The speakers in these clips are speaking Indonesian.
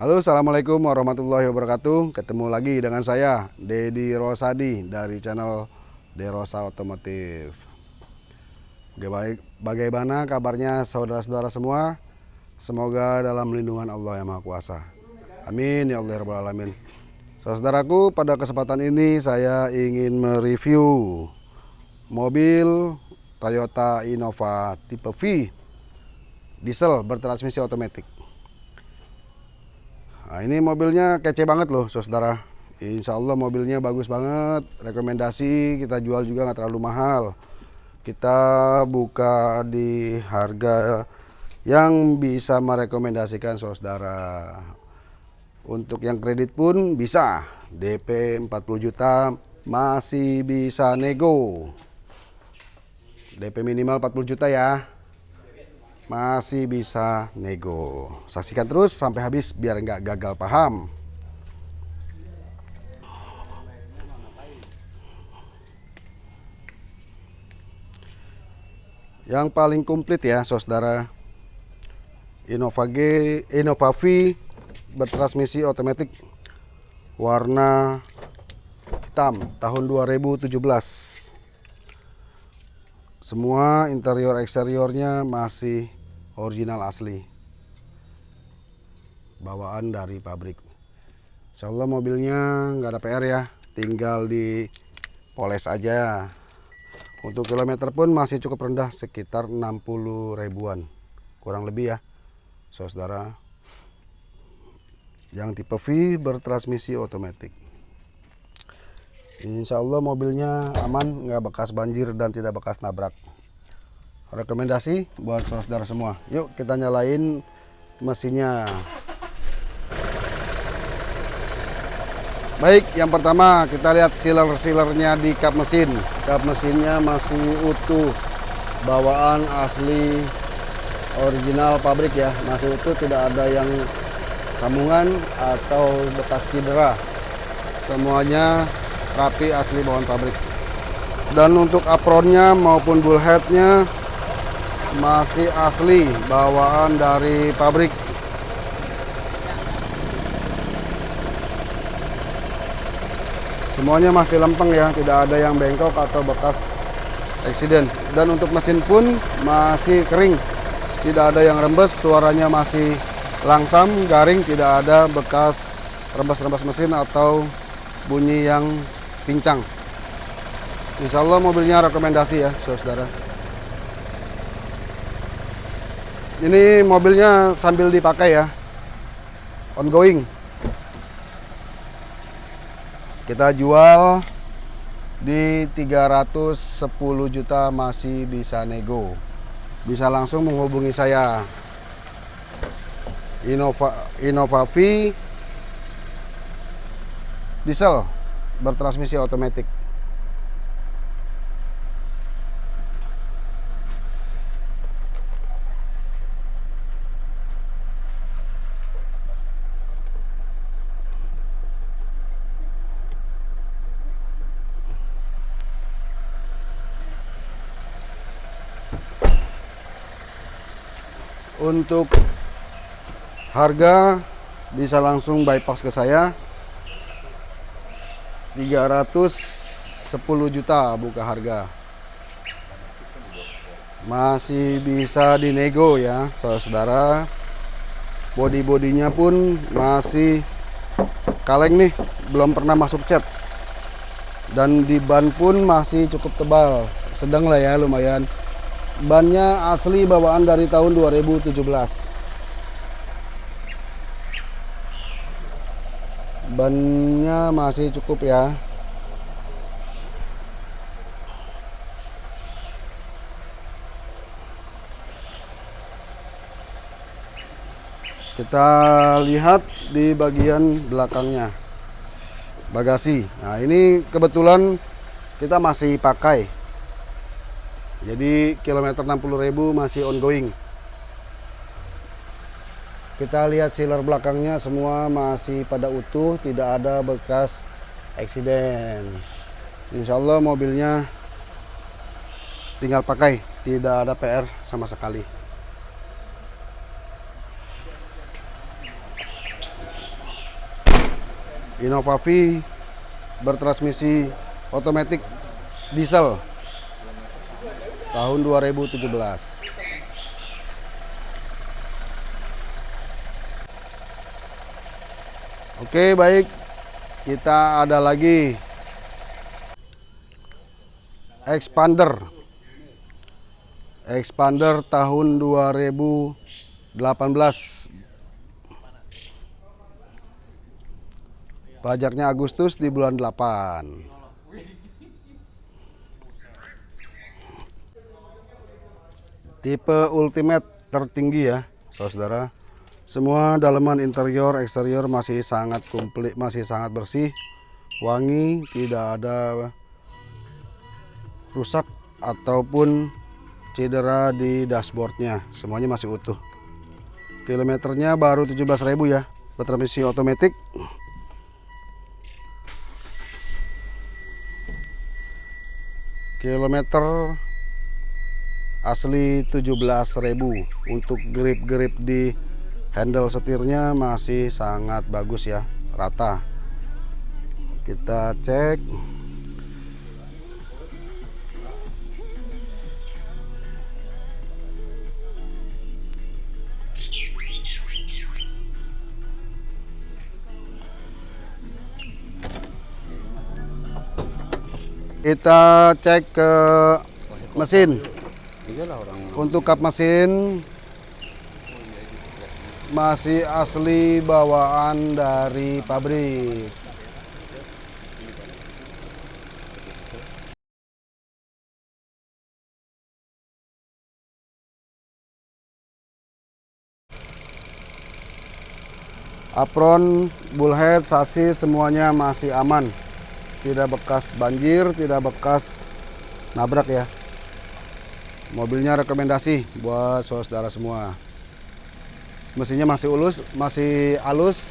Halo Assalamualaikum warahmatullahi wabarakatuh. Ketemu lagi dengan saya Dedi Rosadi dari channel Derosa Otomotif. Bagaimana kabarnya saudara-saudara semua? Semoga dalam lindungan Allah yang Maha Kuasa. Amin ya Allah ya Rabbal Alamin. Saudaraku pada kesempatan ini saya ingin mereview Mobil Toyota Innova tipe V Diesel bertransmisi otomatis Nah, ini mobilnya kece banget loh, saudara. Insya Allah mobilnya bagus banget. Rekomendasi kita jual juga nggak terlalu mahal. Kita buka di harga yang bisa merekomendasikan saudara. Untuk yang kredit pun bisa. DP 40 juta masih bisa nego. DP minimal 40 juta ya masih bisa nego. Saksikan terus sampai habis biar nggak gagal paham. Yang paling komplit ya, saudara. Innova G, Innova V bertransmisi otomatis warna hitam tahun 2017 semua interior eksteriornya masih original asli. Bawaan dari pabrik. Insya Allah mobilnya nggak ada PR ya. Tinggal di poles aja. Untuk kilometer pun masih cukup rendah sekitar 60 ribuan. Kurang lebih ya saudara. Yang tipe V bertransmisi otomatis Insya Allah mobilnya aman nggak bekas banjir dan tidak bekas nabrak. Rekomendasi buat saudara semua. Yuk kita nyalain mesinnya. Baik yang pertama kita lihat sealer-sealernya di kap mesin. Kap mesinnya masih utuh. Bawaan asli original pabrik ya. Masih utuh tidak ada yang sambungan atau bekas cedera. Semuanya rapi asli bawaan pabrik. Dan untuk apronnya maupun bullheadnya masih asli bawaan dari pabrik. Semuanya masih lempeng ya tidak ada yang bengkok atau bekas eksiden. Dan untuk mesin pun masih kering. Tidak ada yang rembes suaranya masih langsam garing tidak ada bekas rembes-rembes mesin atau bunyi yang pincang. Insya Allah mobilnya rekomendasi ya saudara. Ini mobilnya sambil dipakai ya. Ongoing. Kita jual di 310 juta masih bisa nego. Bisa langsung menghubungi saya. Innova Innova V. Diesel bertransmisi otomatis untuk harga bisa langsung bypass ke saya 310 juta buka harga. Masih bisa dinego ya saudara body-bodinya pun masih kaleng nih belum pernah masuk cat. Dan di ban pun masih cukup tebal sedang lah ya lumayan. Bannya asli bawaan dari tahun 2017 bannya masih cukup ya. Kita lihat di bagian belakangnya. Bagasi. Nah ini kebetulan kita masih pakai. Jadi kilometer 60.000 masih ongoing. Kita lihat sealer belakangnya semua masih pada utuh, tidak ada bekas eksiden. Insya Allah mobilnya tinggal pakai, tidak ada PR sama sekali. Innova V bertransmisi otomatis diesel tahun 2017 Oke baik. Kita ada lagi. Expander. Expander tahun 2018 pajaknya Agustus di bulan 8 tipe ultimate tertinggi ya saudara semua dalaman interior eksterior masih sangat komplit masih sangat bersih. Wangi tidak ada rusak ataupun cedera di dashboardnya. Semuanya masih utuh. Kilometernya baru 17.000 ya bertransmisi otomatis. Kilometer asli 17.000 untuk grip-grip di handle setirnya masih sangat bagus ya rata. Kita cek. Kita cek ke mesin. Untuk kap mesin masih asli bawaan dari pabrik. Apron, bullhead, sasis semuanya masih aman. Tidak bekas banjir, tidak bekas nabrak ya. Mobilnya rekomendasi buat saudara semua. Mesinnya masih ulus, masih halus,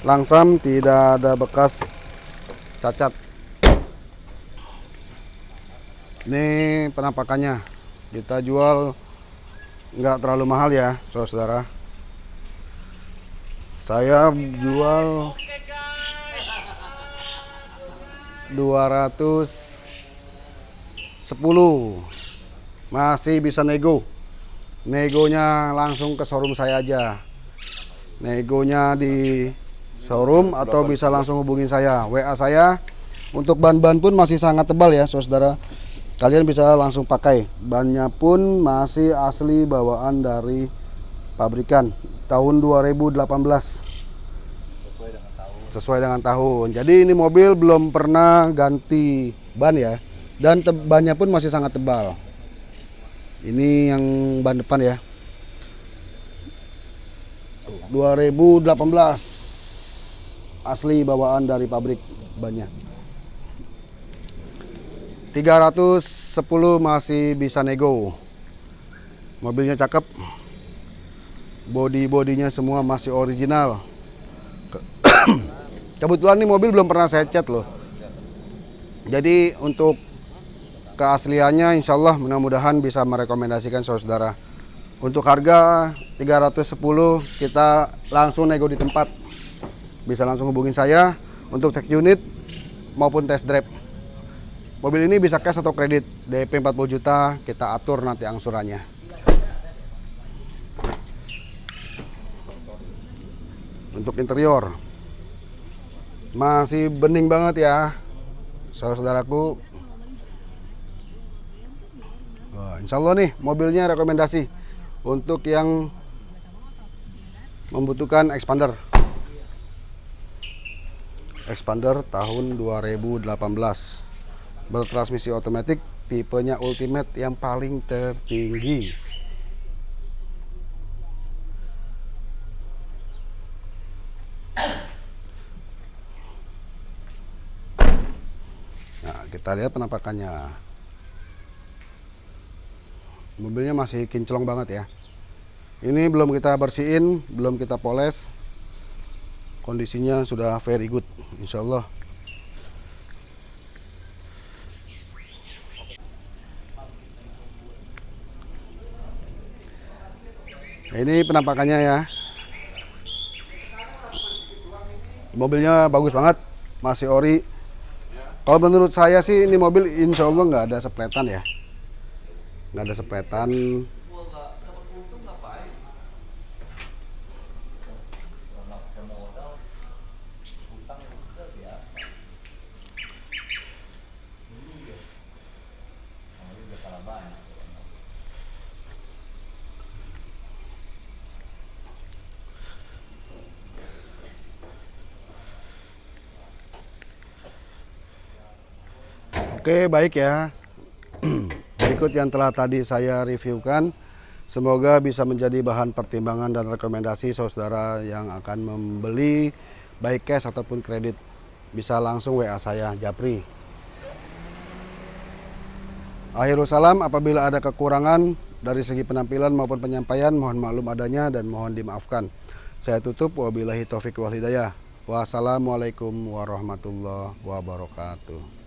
langsam, tidak ada bekas cacat. Ini penampakannya. Kita jual nggak terlalu mahal ya, saudara. Saya jual 210 masih bisa nego negonya langsung ke showroom saya aja. Negonya di showroom atau bisa langsung hubungin saya. WA saya untuk ban-ban pun masih sangat tebal ya saudara. Kalian bisa langsung pakai. Bannya pun masih asli bawaan dari pabrikan tahun 2018 sesuai dengan tahun. Jadi ini mobil belum pernah ganti ban ya. Dan bannya pun masih sangat tebal ini yang ban depan ya. 2018 asli bawaan dari pabrik bannya. 310 masih bisa nego. Mobilnya cakep. Body-bodinya semua masih original. Kebetulan nih mobil belum pernah saya cat loh. Jadi untuk keasliannya insya Allah mudah-mudahan bisa merekomendasikan saudara untuk harga 310 kita langsung nego di tempat. Bisa langsung hubungin saya untuk cek unit maupun test drive. Mobil ini bisa cash atau kredit. DP 40 juta kita atur nanti angsurannya. Untuk interior masih bening banget ya saudaraku insya Allah nih mobilnya rekomendasi untuk yang membutuhkan expander. Expander tahun 2018 bertransmisi otomatis tipenya ultimate yang paling tertinggi. Kita lihat penampakannya mobilnya masih kinclong banget ya. Ini belum kita bersihin belum kita poles. Kondisinya sudah very good Insya Allah ini penampakannya ya. Mobilnya bagus banget, masih ori. Kalau menurut saya sih ini mobil insya Allah nggak ada sepletan ya, nggak ada sepletan. Oke, baik ya. Berikut yang telah tadi saya reviewkan. Semoga bisa menjadi bahan pertimbangan dan rekomendasi saudara yang akan membeli baik cash ataupun kredit. Bisa langsung WA saya, Japri. Akhirul salam, apabila ada kekurangan dari segi penampilan maupun penyampaian, mohon maklum adanya dan mohon dimaafkan. Saya tutup, wabillahi taufik wal hidayah. Wassalamualaikum warahmatullahi wabarakatuh.